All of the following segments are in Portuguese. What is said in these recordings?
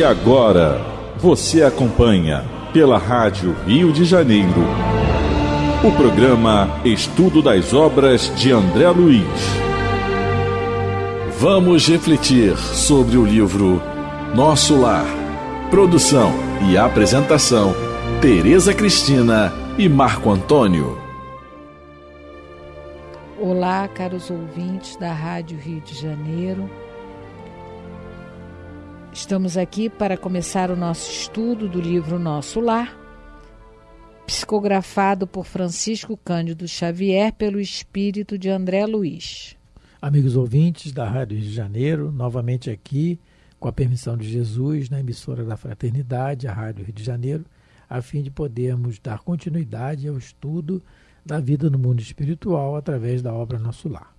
E agora, você acompanha pela Rádio Rio de Janeiro o programa Estudo das Obras de André Luiz. Vamos refletir sobre o livro Nosso Lar. Produção e apresentação: Tereza Cristina e Marco Antônio. Olá, caros ouvintes da Rádio Rio de Janeiro. Estamos aqui para começar o nosso estudo do livro Nosso Lar, psicografado por Francisco Cândido Xavier pelo espírito de André Luiz. Amigos ouvintes da Rádio Rio de Janeiro, novamente aqui, com a permissão de Jesus, na emissora da Fraternidade, a Rádio Rio de Janeiro, a fim de podermos dar continuidade ao estudo da vida no mundo espiritual através da obra Nosso Lar.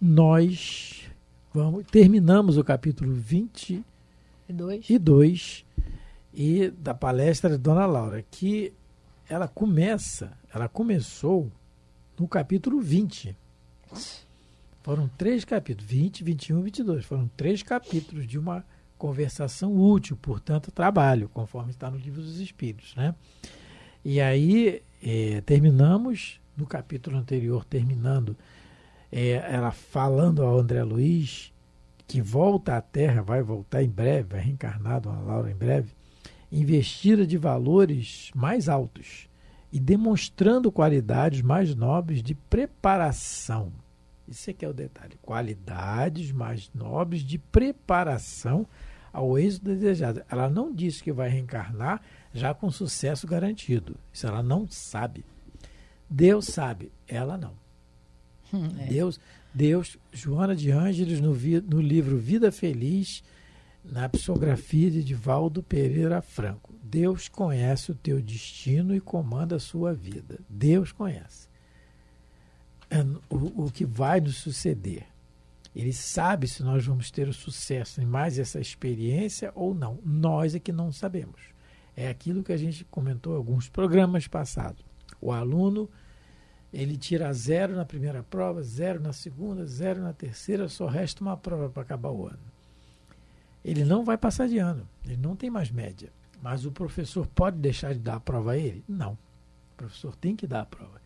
Nós vamos, terminamos o capítulo 20 E dois? e 2 e da palestra de Dona Laura, que ela começa, ela começou no capítulo 20. Foram três capítulos, 20, 21 e 22. Foram três capítulos de uma conversação útil, portanto, trabalho, conforme está no livro dos Espíritos. Né? E aí eh, terminamos no capítulo anterior, terminando eh, ela falando ao André Luiz que volta à Terra, vai voltar em breve, vai reencarnar Dona Laura em breve, investida de valores mais altos e demonstrando qualidades mais nobres de preparação. Isso é que é o detalhe. Qualidades mais nobres de preparação ao êxito desejado. Ela não disse que vai reencarnar já com sucesso garantido. Isso ela não sabe. Deus sabe, ela não. Hum, é. Deus, Deus, Joana de Ângeles, no, no livro Vida Feliz, na psicografia de Divaldo Pereira Franco. Deus conhece o teu destino e comanda a sua vida. Deus conhece é, o, o que vai nos suceder. Ele sabe se nós vamos ter o sucesso em mais essa experiência ou não. Nós é que não sabemos. É aquilo que a gente comentou em alguns programas passados. O aluno ele tira zero na primeira prova, zero na segunda, zero na terceira, só resta uma prova para acabar o ano. Ele não vai passar de ano, ele não tem mais média. Mas o professor pode deixar de dar a prova a ele? Não. O professor tem que dar a prova.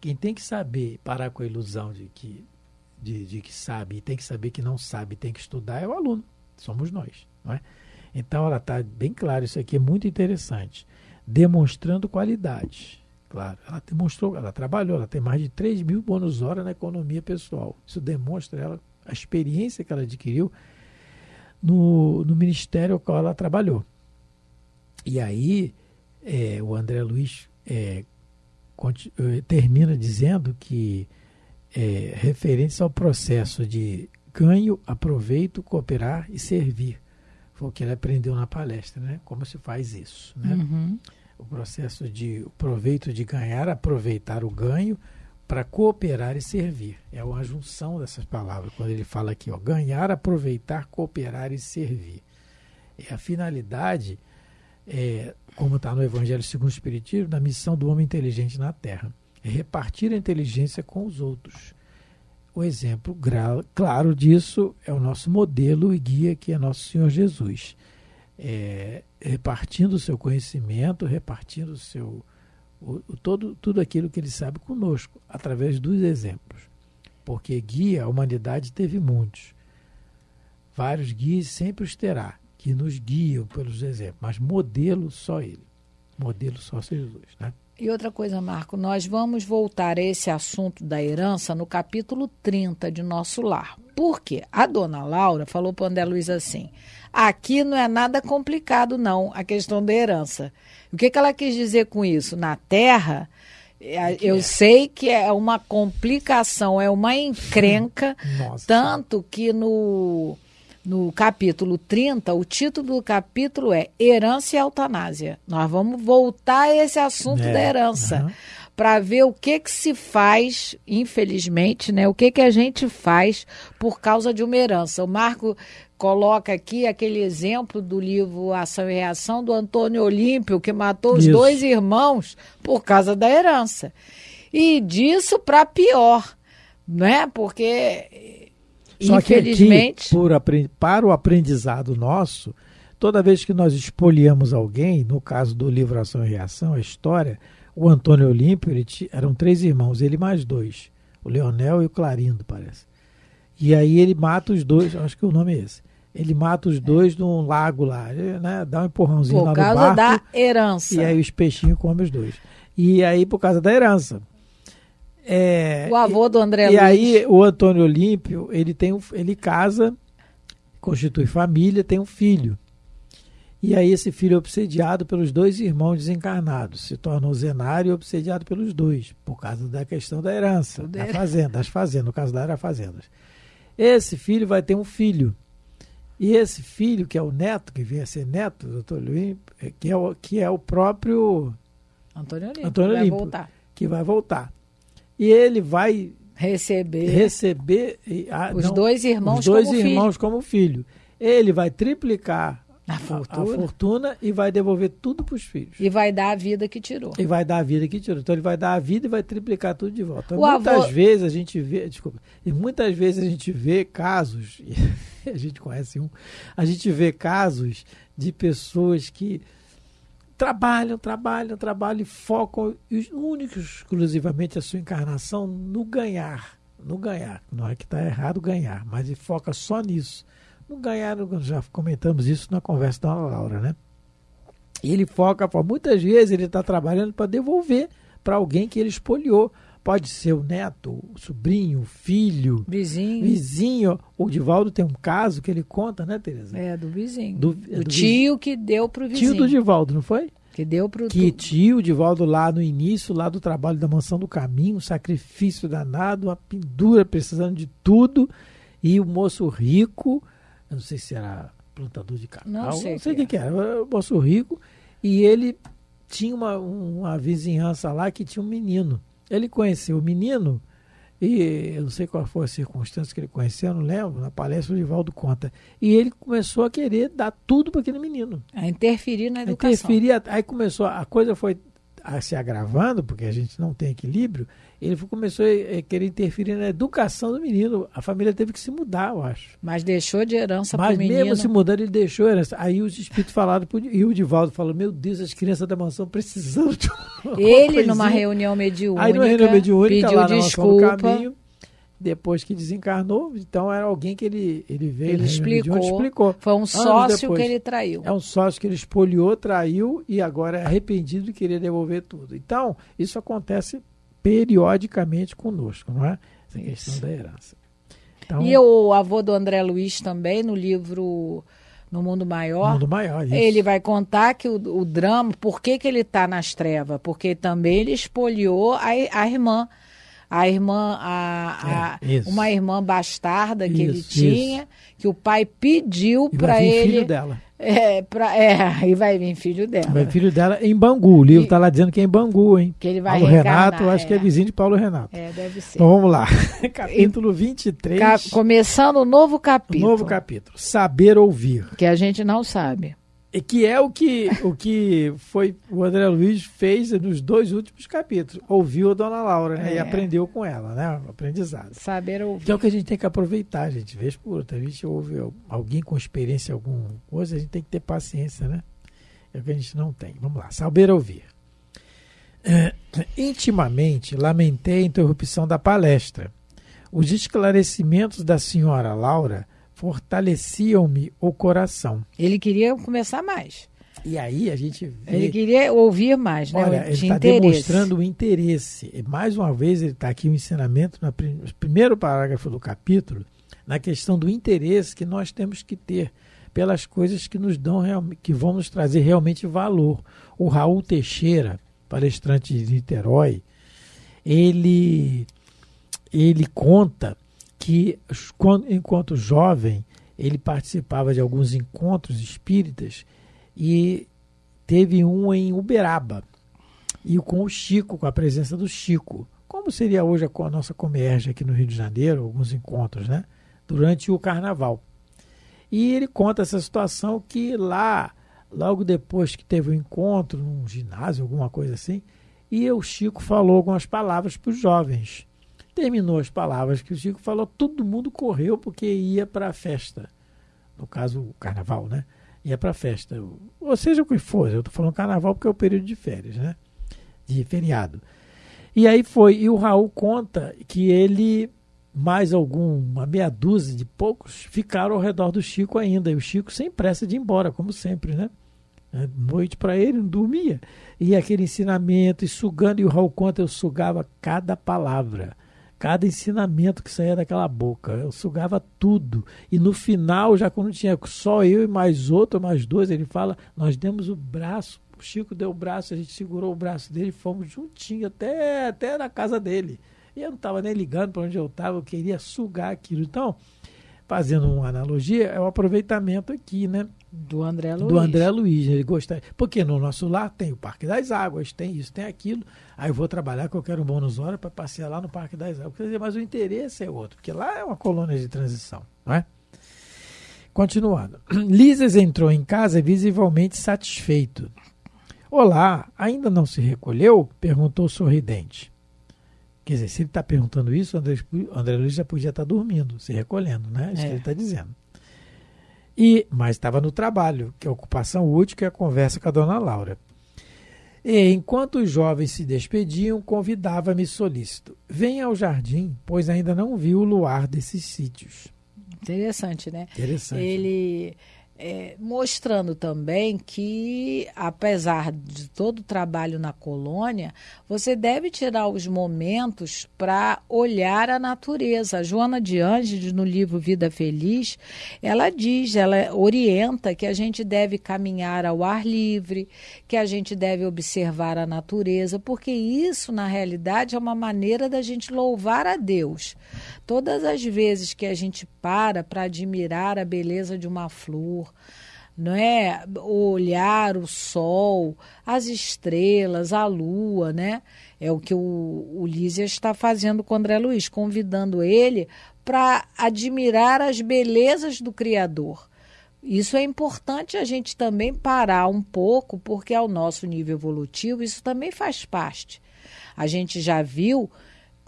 Quem tem que saber parar com a ilusão de que, de, de que sabe e tem que saber que não sabe, tem que estudar é o aluno. Somos nós. Não é? Então ela está bem claro, isso aqui é muito interessante. Demonstrando qualidades. Claro, ela demonstrou, ela trabalhou, ela tem mais de 3 mil bônus horas na economia pessoal. Isso demonstra ela, a experiência que ela adquiriu no, no ministério ao qual ela trabalhou. E aí, é, o André Luiz é, eh, termina dizendo que, é, ao processo de ganho, aproveito, cooperar e servir. Foi o que ele aprendeu na palestra, né? Como se faz isso, né? Uhum. O processo de o proveito de ganhar, aproveitar o ganho para cooperar e servir. É uma junção dessas palavras, quando ele fala aqui, ó, ganhar, aproveitar, cooperar e servir. É a finalidade, é, como está no Evangelho segundo o Espiritismo, da missão do homem inteligente na Terra. É repartir a inteligência com os outros. O exemplo claro disso é o nosso modelo e guia, que é nosso Senhor Jesus é, repartindo o seu conhecimento, repartindo o seu, o, o todo, tudo aquilo que ele sabe conosco, através dos exemplos. Porque guia, a humanidade teve muitos. Vários guias sempre os terá, que nos guiam pelos exemplos, mas modelo só ele. Modelo só Jesus. Né? E outra coisa, Marco, nós vamos voltar a esse assunto da herança no capítulo 30 de Nosso Lar. Por quê? A dona Laura falou para o André Luiz assim: aqui não é nada complicado, não, a questão da herança. O que, que ela quis dizer com isso? Na Terra, é, eu sei que é uma complicação, é uma encrenca, Nossa. tanto que no, no capítulo 30, o título do capítulo é Herança e Eutanásia. Nós vamos voltar a esse assunto É, da herança aham. para ver o que que se faz, infelizmente, né? O que que a gente faz por causa de uma herança. O Marco coloca aqui aquele exemplo do livro Ação e Reação do Antônio Olímpio, que matou os Isso. dois irmãos por causa da herança. E disso para pior, né? Porque Só que aqui, infelizmente por para o aprendizado nosso, toda vez que nós expoliamos alguém, no caso do livro Ação e Reação, a história, o Antônio Olímpio, ele eram três irmãos, ele mais dois, o Leonel e o Clarindo, parece. E aí ele mata os dois, acho que o nome é esse. Ele mata os dois num lago lá, né? Dá um empurrãozinho por lá no barco. Por causa da herança. E aí os peixinhos comem os dois. E aí por causa da herança. É, o avô do André e, Luiz. E aí o Antônio Olímpio, ele tem um, ele casa, constitui família, tem um filho. E aí esse filho é obsediado pelos dois irmãos desencarnados, se torna o Zenário obsediado pelos dois, por causa da questão da herança, da fazenda, das fazendas, no caso da era fazendas. Esse filho vai ter um filho. E esse filho, que é o neto, que vem a ser neto do doutor Luiz, que é o, que é o próprio Antônio Olímpio, Antônio vai Olímpio, voltar. que vai voltar. E ele vai receber, receber os não, dois irmãos os dois como irmãos filho. como filho. Ele vai triplicar a fortuna. a fortuna. e vai devolver tudo para os filhos. E vai dar a vida que tirou. E vai dar a vida que tirou. Então ele vai dar a vida e vai triplicar tudo de volta. Então, muitas avô- vezes a gente vê, desculpa, e muitas vezes a gente vê casos, a gente conhece um, a gente vê casos de pessoas que trabalham, trabalham, trabalham e focam e únicos, exclusivamente a sua encarnação no ganhar. No ganhar. Não é que está errado ganhar, mas ele foca só nisso. No ganhar, já comentamos isso na conversa da Laura, né? E ele foca, muitas vezes ele está trabalhando para devolver para alguém que ele espoliou. Pode ser o neto, o sobrinho, o filho, Vizinho. vizinho. O Divaldo tem um caso que ele conta, né, Tereza? É, do vizinho. Do- Do, é do tio que deu pro vizinho. Tio do Divaldo, não foi? Que deu pro Que tu- tio Divaldo lá no início, lá do trabalho da mansão do caminho, um sacrifício danado, uma pendura precisando de tudo. E o moço rico, eu não sei se era plantador de cacau, Não sei não sei o que que, que era, era o moço rico, e ele tinha uma, uma vizinhança lá que tinha um menino. Ele conheceu o menino, e eu não sei qual foi a circunstância que ele conheceu, eu não lembro, na palestra o Divaldo conta. E ele começou a querer dar tudo para aquele menino. a interferir na educação. Interferia, aí começou, a coisa foi se agravando, porque a gente não tem equilíbrio, ele começou a a querer interferir na educação do menino. A família teve que se mudar, eu acho. Mas deixou de herança Mas pro menino. mesmo se mudando, ele deixou herança. Aí os espíritos falaram, e o Divaldo falou, meu Deus, as crianças da mansão precisando de Ele, numa coisinha." reunião mediúnica, Aí numa reunião mediúnica, pediu lá desculpa. caminho, depois que desencarnou, então era alguém que ele, ele veio Ele explicou. mediúnica, explicou. Foi um sócio depois. que ele traiu. É um sócio que ele espoliou, traiu e agora é arrependido e queria devolver tudo. Então, isso acontece periodicamente conosco, não é? Essa questão da herança. Então, E o avô do André Luiz também, no livro No Mundo Maior, mundo maior, isso. ele vai contar que o, o drama, por que, que ele está nas trevas? Porque também ele espoliou a, a irmã. A irmã, a, a- É, isso. uma irmã bastarda que ele Isso, tinha, que o pai pediu para ele. filho dela. É, pra, é, e vai vir filho dela. Vai vir filho dela em Bangu. O livro está lá dizendo que é em Bangu, hein? Que ele vai Paulo Renato, eu acho que é é. vizinho de Paulo Renato. É, deve ser. Então vamos lá. capítulo 23. Ca- começando o novo capítulo. Novo capítulo. Saber ouvir. Que a gente não sabe. E que é o que, o que foi o André Luiz fez nos dois últimos capítulos. Ouviu a dona Laura né? e É. aprendeu com ela, né? O aprendizado. Saber ouvir. Que é o que a gente tem que aproveitar, gente. Vez por outra. A gente ouve alguém com experiência alguma coisa, a gente tem que ter paciência, né? É o que a gente não tem. Vamos lá. Saber ouvir. É, intimamente, lamentei a interrupção da palestra. Os esclarecimentos da senhora Laura fortaleciam-me o coração. Ele queria começar mais. E aí a gente vê. Ele queria ouvir mais, né? Olha, ele está interesse. demonstrando o interesse. E mais uma vez, ele está aqui o ensinamento, no prim- no primeiro parágrafo do capítulo, na questão do interesse que nós temos que ter pelas coisas que nos dão que vão nos trazer realmente valor. O Raul Teixeira, palestrante de Niterói, ele ele conta que enquanto jovem ele participava de alguns encontros espíritas e teve um em Uberaba e com o Chico, com a presença do Chico. Como seria hoje a, nossa Comerge aqui no Rio de Janeiro, alguns encontros, né? Durante o carnaval. E ele conta essa situação que lá, logo depois que teve o encontro, num ginásio, alguma coisa assim, e o Chico falou algumas palavras para os jovens. Terminou as palavras que o Chico falou, todo mundo correu porque ia para a festa. No caso, o carnaval, né? ia para festa. Ou seja o que for, eu estou falando carnaval porque é o período de férias, né? De feriado. E aí foi, e o Raul conta que ele, mais alguma meia dúzia de poucos, ficaram ao redor do Chico ainda. E o Chico sem pressa de ir embora, como sempre, né? Noite para ele, não dormia. E aquele ensinamento, e sugando, e o Raul conta, eu sugava cada palavra cada ensinamento que saía daquela boca. Eu sugava tudo. E no final, já quando tinha só eu e mais outro, mais dois, ele fala: Nós demos o braço, o Chico deu o braço, a gente segurou o braço dele e fomos juntinho até, até na casa dele. E eu não estava nem ligando para onde eu estava, eu queria sugar aquilo. Então, fazendo uma analogia, é o aproveitamento aqui, né? Do André Luiz. Do André Luiz. Ele gosta. Porque no nosso lar tem o Parque das Águas, tem isso, tem aquilo. Aí eu vou trabalhar que eu quero um bônus hora para passear lá no Parque das Águas. Quer dizer, mas o interesse é outro, porque lá é uma colônia de transição, não é? Continuando. Lises entrou em casa visivelmente satisfeito. Olá, ainda não se recolheu? perguntou sorridente. Quer dizer, se ele está perguntando isso, André, André Luiz já podia estar tá dormindo, se recolhendo, né? Isso é. que ele está dizendo. E, mas estava no trabalho, que é a ocupação útil, que é a conversa com a dona Laura. E, enquanto os jovens se despediam, convidava-me solícito. Venha ao jardim, pois ainda não vi o luar desses sítios. Interessante, né? Interessante. Ele é, mostrando também que, apesar de todo o trabalho na colônia, você deve tirar os momentos para olhar a natureza. A Joana de Ângeles, no livro Vida Feliz, ela diz, ela orienta que a gente deve caminhar ao ar livre, que a gente deve observar a natureza, porque isso, na realidade, é uma maneira da gente louvar a Deus. Todas as vezes que a gente para para admirar a beleza de uma flor, não é? Olhar o sol, as estrelas, a lua, né? É o que o, Lísias está fazendo com André Luiz, convidando ele para admirar as belezas do Criador. Isso é importante a gente também parar um pouco, porque ao nosso nível evolutivo isso também faz parte. A gente já viu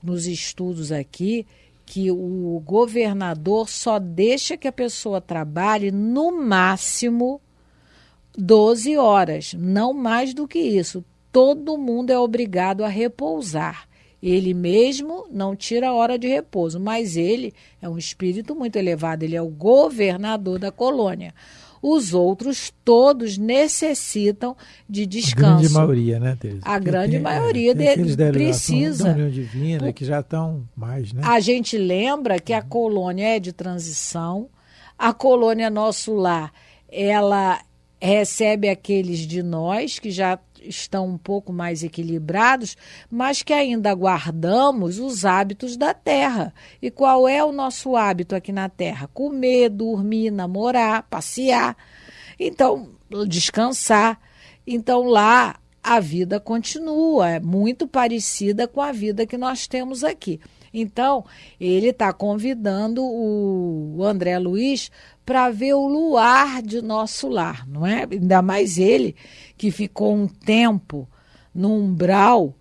nos estudos aqui que o governador só deixa que a pessoa trabalhe no máximo 12 horas, não mais do que isso. Todo mundo é obrigado a repousar. Ele mesmo não tira a hora de repouso, mas ele é um espírito muito elevado, ele é o governador da colônia. Os outros todos necessitam de descanso. A grande maioria, né, Teresa? A grande tem, maioria é, de, precisa. Da Divina, que já estão mais, né? A gente lembra que a colônia é de transição, a colônia Nosso Lar, ela recebe aqueles de nós que já estão um pouco mais equilibrados, mas que ainda guardamos os hábitos da terra. E qual é o nosso hábito aqui na terra? Comer, dormir, namorar, passear. Então, descansar. Então, lá a vida continua, é muito parecida com a vida que nós temos aqui. Então, ele está convidando o André Luiz para ver o luar de nosso lar, não é? Ainda mais ele que ficou um tempo no umbral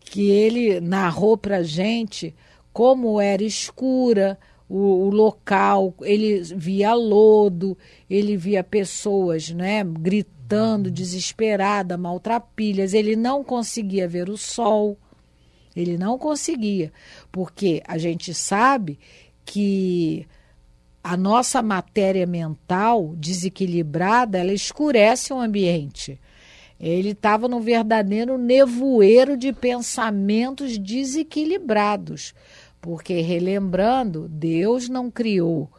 que ele narrou para gente como era escura o, o, local, ele via lodo, ele via pessoas, né, gritando, desesperada, maltrapilhas, ele não conseguia ver o sol, ele não conseguia, porque a gente sabe que a nossa matéria mental desequilibrada, ela escurece o ambiente. Ele estava num verdadeiro nevoeiro de pensamentos desequilibrados. Porque, relembrando, Deus não criou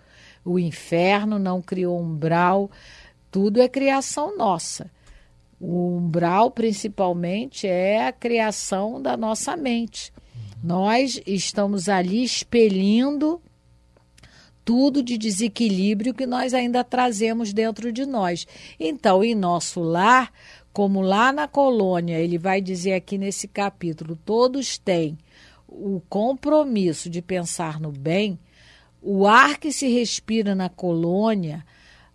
o inferno, não criou umbral, tudo é criação nossa. O umbral, principalmente, é a criação da nossa mente. Nós estamos ali expelindo tudo de desequilíbrio que nós ainda trazemos dentro de nós. Então, em nosso lar, como lá na colônia, ele vai dizer aqui nesse capítulo, todos têm o compromisso de pensar no bem, o ar que se respira na colônia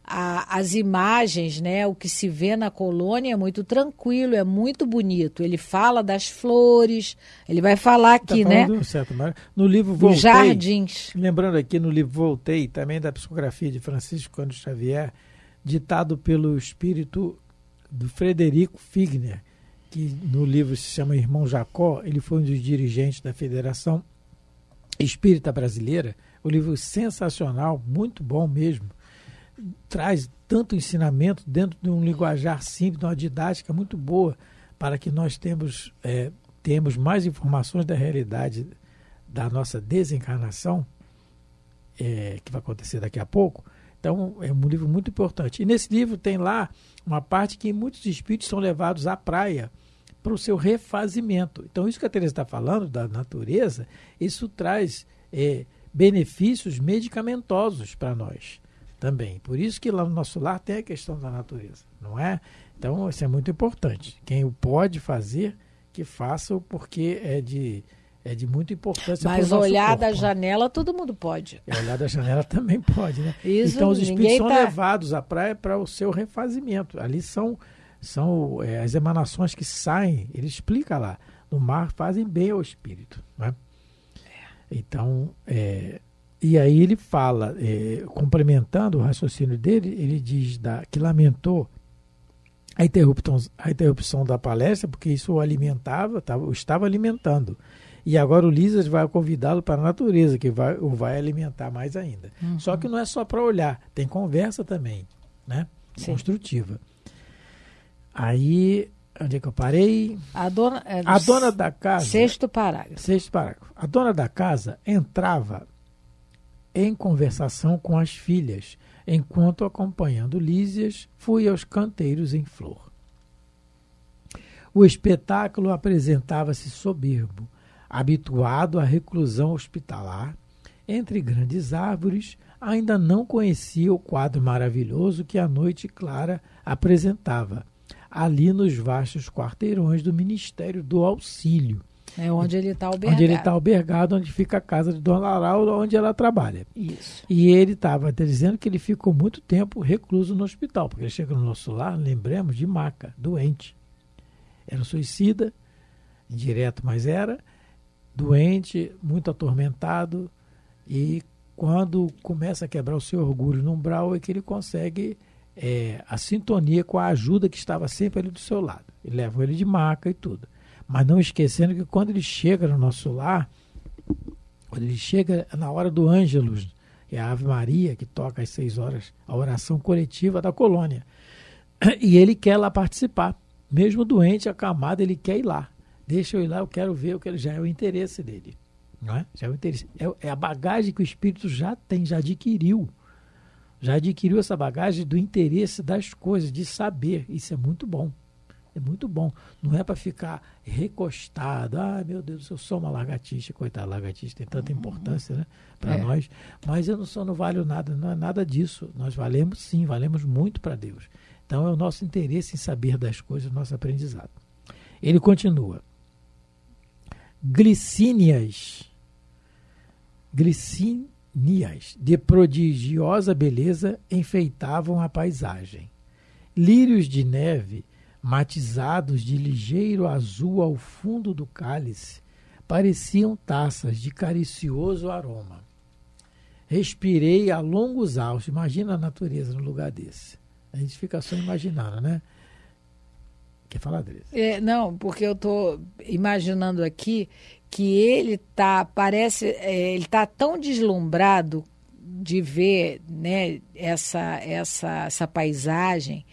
a, as imagens, né, o que se vê na colônia é muito tranquilo, é muito bonito. Ele fala das flores, ele vai falar tá aqui, tá né? Certo, no livro Voltei, Dos jardins. Lembrando aqui no livro Voltei, também da psicografia de Francisco Cândido Xavier, ditado pelo espírito do Frederico Figner, que no livro se chama Irmão Jacó, ele foi um dos dirigentes da Federação Espírita Brasileira. O livro sensacional, muito bom mesmo. Traz tanto ensinamento dentro de um linguajar simples, de uma didática muito boa, para que nós temos, é, temos mais informações da realidade da nossa desencarnação, é, que vai acontecer daqui a pouco. Então, é um livro muito importante. E nesse livro tem lá uma parte que muitos espíritos são levados à praia para o seu refazimento. Então, isso que a Teresa está falando da natureza, isso traz é, benefícios medicamentosos para nós também. Por isso que lá no nosso lar tem a questão da natureza, não é? Então, isso é muito importante. Quem o pode fazer, que faça, porque é de é de muita importância. Mas olhar corpo. da janela todo mundo pode. É, olhar da janela também pode, né? Isso, então os espíritos são tá... levados à praia para o seu refazimento. Ali são são é, as emanações que saem, ele explica lá, no mar fazem bem ao espírito. Né? Então, é, e aí ele fala, é, complementando o raciocínio dele, ele diz da, que lamentou a interrupção, a interrupção da palestra, porque isso o alimentava, tava, o estava alimentando. E agora o Lisas vai convidá-lo para a natureza, que vai, o vai alimentar mais ainda. Uhum. Só que não é só para olhar, tem conversa também, né? Sim. Construtiva. Aí, onde é que eu parei? A dona, é, a dona da casa. Sexto parágrafo. Sexto parágrafo. A dona da casa entrava em conversação com as filhas, enquanto, acompanhando Lísias, fui aos canteiros em flor. O espetáculo apresentava-se soberbo, habituado à reclusão hospitalar, entre grandes árvores, ainda não conhecia o quadro maravilhoso que a noite clara apresentava ali nos vastos quarteirões do Ministério do Auxílio. É onde ele está albergado. Onde ele está albergado, onde fica a casa de Dona Laura, onde ela trabalha. Isso. E ele estava dizendo que ele ficou muito tempo recluso no hospital, porque ele chega no nosso lar, lembremos, de maca, doente. Era suicida, indireto, mas era, doente, muito atormentado, e quando começa a quebrar o seu orgulho no umbral é que ele consegue é, a sintonia com a ajuda que estava sempre ali do seu lado. E levam ele de maca e tudo. Mas não esquecendo que quando ele chega no nosso lar, quando ele chega na hora do Ângelus, é a Ave Maria que toca às seis horas, a oração coletiva da colônia. E ele quer lá participar. Mesmo doente, acamado, ele quer ir lá. Deixa eu ir lá, eu quero ver, eu quero, já é o interesse dele. Não é? Já é o interesse. É, é a bagagem que o espírito já tem, já adquiriu já adquiriu essa bagagem do interesse das coisas, de saber. Isso é muito bom. É muito bom. Não é para ficar recostado. Ah, meu Deus, eu sou uma lagartixa. Coitada, lagartixa tem tanta importância né, para é. nós. Mas eu não sou, não valho nada. Não é nada disso. Nós valemos sim, valemos muito para Deus. Então é o nosso interesse em saber das coisas, o nosso aprendizado. Ele continua. Glicínias. Glicínias Nias, de prodigiosa beleza, enfeitavam a paisagem. Lírios de neve, matizados de ligeiro azul ao fundo do cálice, pareciam taças de caricioso aroma. Respirei a longos altos. Imagina a natureza no lugar desse. A gente fica só imaginando, né? Quer falar, Adriana? É, não, porque eu estou imaginando aqui que ele tá parece é, ele tá tão deslumbrado de ver né essa essa essa paisagem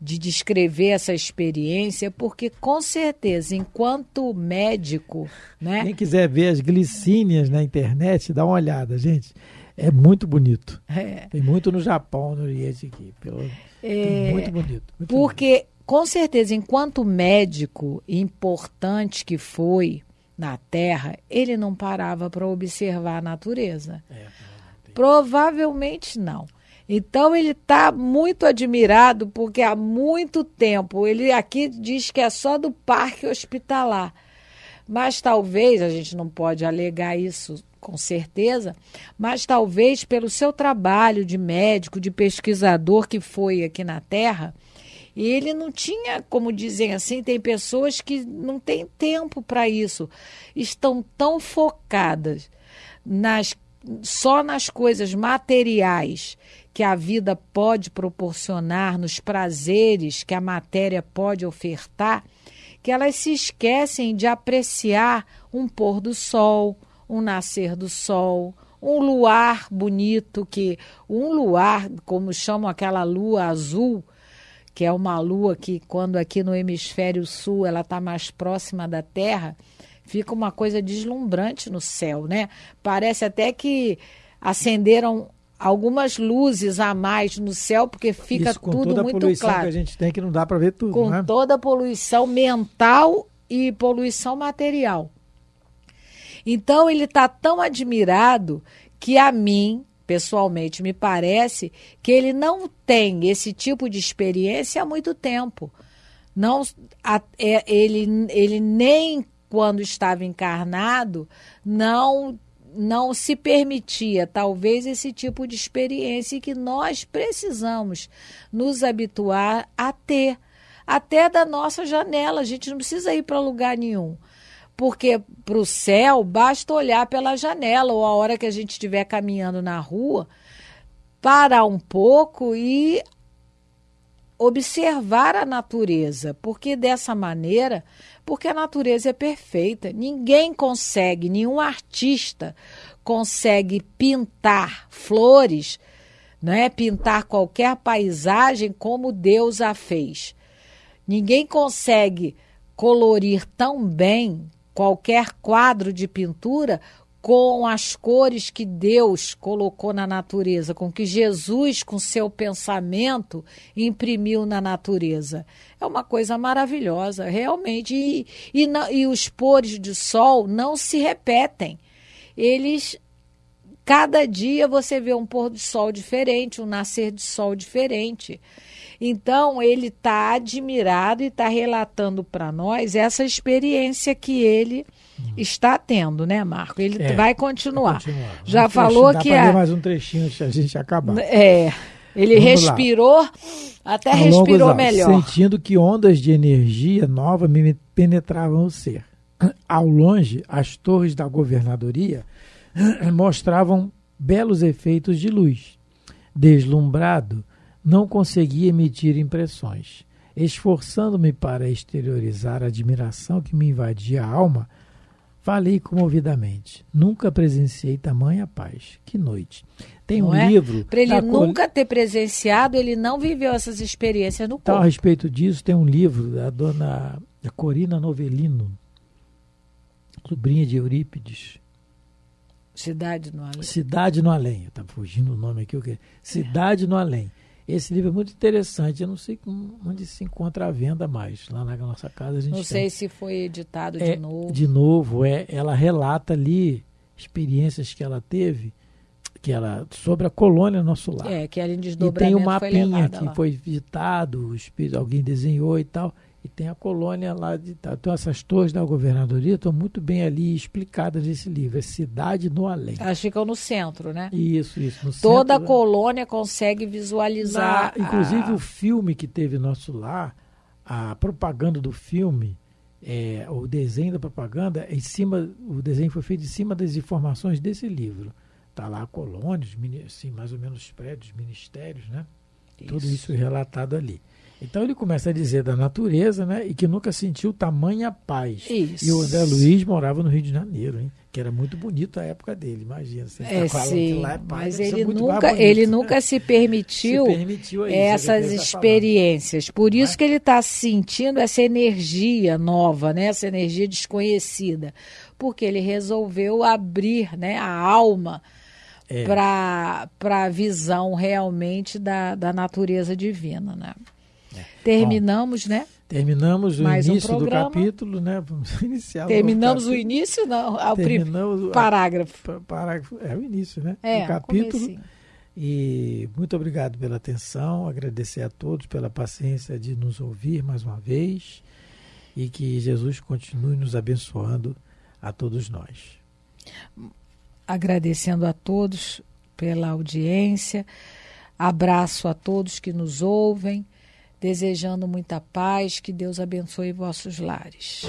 de descrever essa experiência porque com certeza enquanto médico né quem quiser ver as glicínias na internet dá uma olhada gente é muito bonito é. tem muito no Japão no Oriente aqui pelo é, muito bonito muito porque bonito. com certeza enquanto médico importante que foi na Terra, ele não parava para observar a natureza. É, Provavelmente não. Então ele está muito admirado porque há muito tempo ele aqui diz que é só do parque hospitalar, mas talvez a gente não pode alegar isso com certeza, mas talvez pelo seu trabalho de médico, de pesquisador que foi aqui na Terra, e ele não tinha, como dizem assim, tem pessoas que não têm tempo para isso, estão tão focadas nas só nas coisas materiais que a vida pode proporcionar, nos prazeres que a matéria pode ofertar, que elas se esquecem de apreciar um pôr do sol, um nascer do sol, um luar bonito que um luar, como chamam aquela lua azul, que é uma lua que quando aqui no hemisfério sul ela está mais próxima da Terra, fica uma coisa deslumbrante no céu, né? Parece até que acenderam algumas luzes a mais no céu, porque fica Isso, com tudo toda muito a poluição claro. que a gente tem que não dá para ver tudo, Com né? toda a poluição mental e poluição material. Então ele está tão admirado que a mim, pessoalmente, me parece que ele não tem esse tipo de experiência há muito tempo. Não, a- é, ele, ele nem quando estava encarnado não não se permitia talvez esse tipo de experiência que nós precisamos nos habituar a ter até da nossa janela. A gente não precisa ir para lugar nenhum porque para o céu basta olhar pela janela ou a hora que a gente estiver caminhando na rua parar um pouco e observar a natureza, porque dessa maneira, porque a natureza é perfeita, ninguém consegue, nenhum artista consegue pintar flores, não é pintar qualquer paisagem como Deus a fez. Ninguém consegue colorir tão bem qualquer quadro de pintura com as cores que Deus colocou na natureza, com que Jesus, com seu pensamento, imprimiu na natureza. É uma coisa maravilhosa, realmente. E, e, e os pores de sol não se repetem. Eles Cada dia você vê um pôr do sol diferente, um nascer de sol diferente. Então, ele está admirado e está relatando para nós essa experiência que ele está tendo, né, Marco? Ele É, vai continuar. Continuar. Já Um falou dá que pra a- mais um trechinho antes da gente acabar. É, ele Vamos lá. respirou, até Ao longo respirou melhor. Sentindo que ondas de energia nova me penetravam o ser. Ao longe, as torres da governadoria mostravam belos efeitos de luz. Deslumbrado, não conseguia emitir impressões. Esforçando-me para exteriorizar a admiração que me invadia a alma, falei comovidamente. Nunca presenciei tamanha paz. Que noite. Tem Não um é? livro. Para ele nunca ter presenciado, ele não viveu essas experiências no Então, a corpo. respeito disso, tem um livro da dona Corina Novelino, sobrinha de Eurípides, Cidade no Além. Cidade no Além. Está fugindo o nome aqui. o quê? Cidade no Além. Esse livro é muito interessante. Eu não sei onde se encontra à venda mais. Lá na nossa casa a gente Não tem. sei se foi editado É, de novo. De novo, é, ela relata ali experiências que ela teve que ela sobre a colônia nosso lar. É, que era em E tem foi mapinha que lá. foi visitado, espírito- alguém desenhou e tal. E tem a colônia lá de. Então essas torres da governadoria estão muito bem ali explicadas nesse livro. É Cidade no Além. Elas ficam no centro, né? Isso, isso. no Toda a centro, colônia consegue visualizar. na- inclusive a- o filme que teve nosso lar, a propaganda do filme, é, o desenho da propaganda, em cima, o desenho foi feito em cima das informações desse livro. Está lá a colônia, os assim, mais ou menos os prédios, ministérios, né? Tudo isso relatado ali. Então ele começa a dizer da natureza, né? E que nunca sentiu tamanha paz. Isso. E o André Luiz morava no Rio de Janeiro, hein? Que era muito bonito a época dele, imagina. Você É, tá sim, lá é paz, mas ele nunca, bonito, ele né? nunca se permitiu, Se permitiu isso, é essas ele tá experiências. Por isso é? que ele está sentindo essa energia nova, né? essa energia desconhecida. Porque ele resolveu abrir né, a alma É. para a visão realmente da, da natureza divina. Né? Terminamos, né? Terminamos o Mais um início do programa. capítulo, né? Vamos iniciar o Terminamos o capítulo. início, não, ao Terminamos o parágrafo. pa- parágrafo. É o início, né? É, do capítulo. comecinho. E muito obrigado pela atenção, agradecer a todos pela paciência de nos ouvir mais uma vez e que Jesus continue nos abençoando a todos nós. agradecendo a todos pela audiência, abraço a todos que nos ouvem, desejando muita paz, que Deus abençoe vossos lares.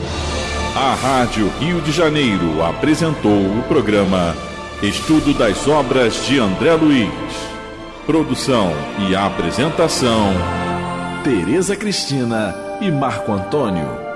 A Rádio Rio de Janeiro apresentou o programa Estudo das Obras de André Luiz. Produção e apresentação: Tereza Cristina e Marco Antônio.